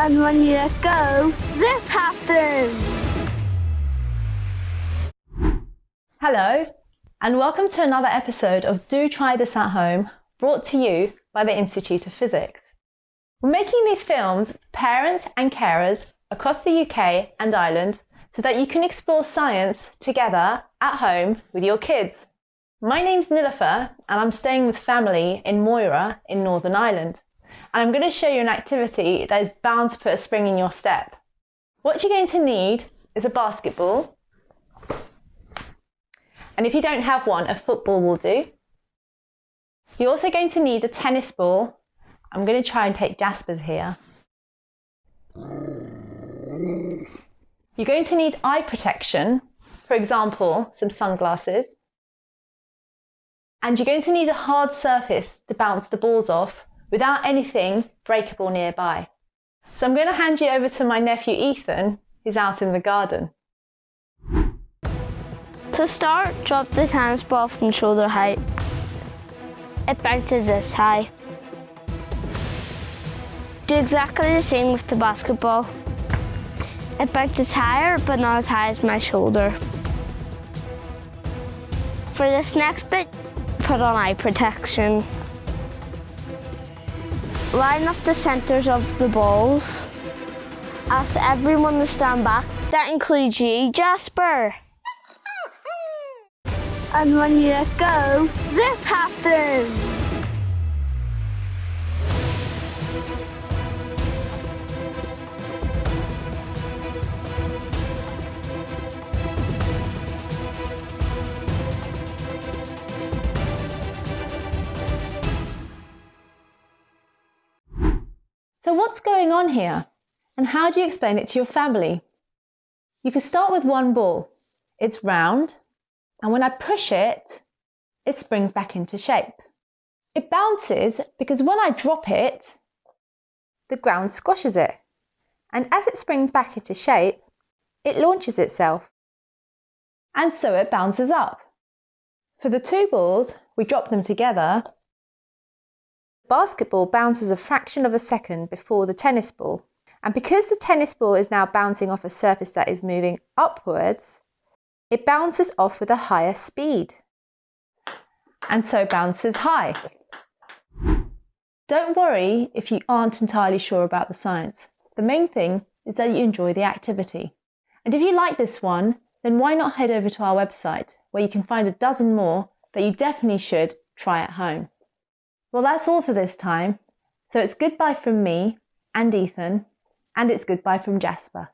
And when you let go, this happens. Hello, and welcome to another episode of Do Try This at Home, brought to you by the Institute of Physics. We're making these films for parents and carers across the UK and Ireland so that you can explore science together at home with your kids. My name's Nilofer and I'm staying with family in Moira in Northern Ireland. And I'm going to show you an activity that is bound to put a spring in your step. What you're going to need is a basketball. And if you don't have one, a football will do. You're also going to need a tennis ball. I'm going to try and take Jasper's here. You're going to need eye protection, for example, some sunglasses. And you're going to need a hard surface to bounce the balls off without anything breakable nearby. So I'm going to hand you over to my nephew Ethan, who's out in the garden. To start, drop the tennis ball from shoulder height. It bounces this high. Do exactly the same with the basketball. It bounces higher, but not as high as my shoulder. For this next bit, put on eye protection. Line up the centres of the balls. Ask everyone to stand back. That includes you, Jasper. And when you let go, this happens. So what's going on here? And how do you explain it to your family? You can start with one ball. It's round, and when I push it, it springs back into shape. It bounces because when I drop it, the ground squashes it. And as it springs back into shape, it launches itself. And so it bounces up. For the two balls, we drop them together. Basketball bounces a fraction of a second before the tennis ball. And because the tennis ball is now bouncing off a surface that is moving upwards, it bounces off with a higher speed. And so bounces high. Don't worry if you aren't entirely sure about the science. The main thing is that you enjoy the activity. And if you like this one, then why not head over to our website where you can find a dozen more that you definitely should try at home. Well, that's all for this time. So it's goodbye from me and Ethan, and it's goodbye from Jasper.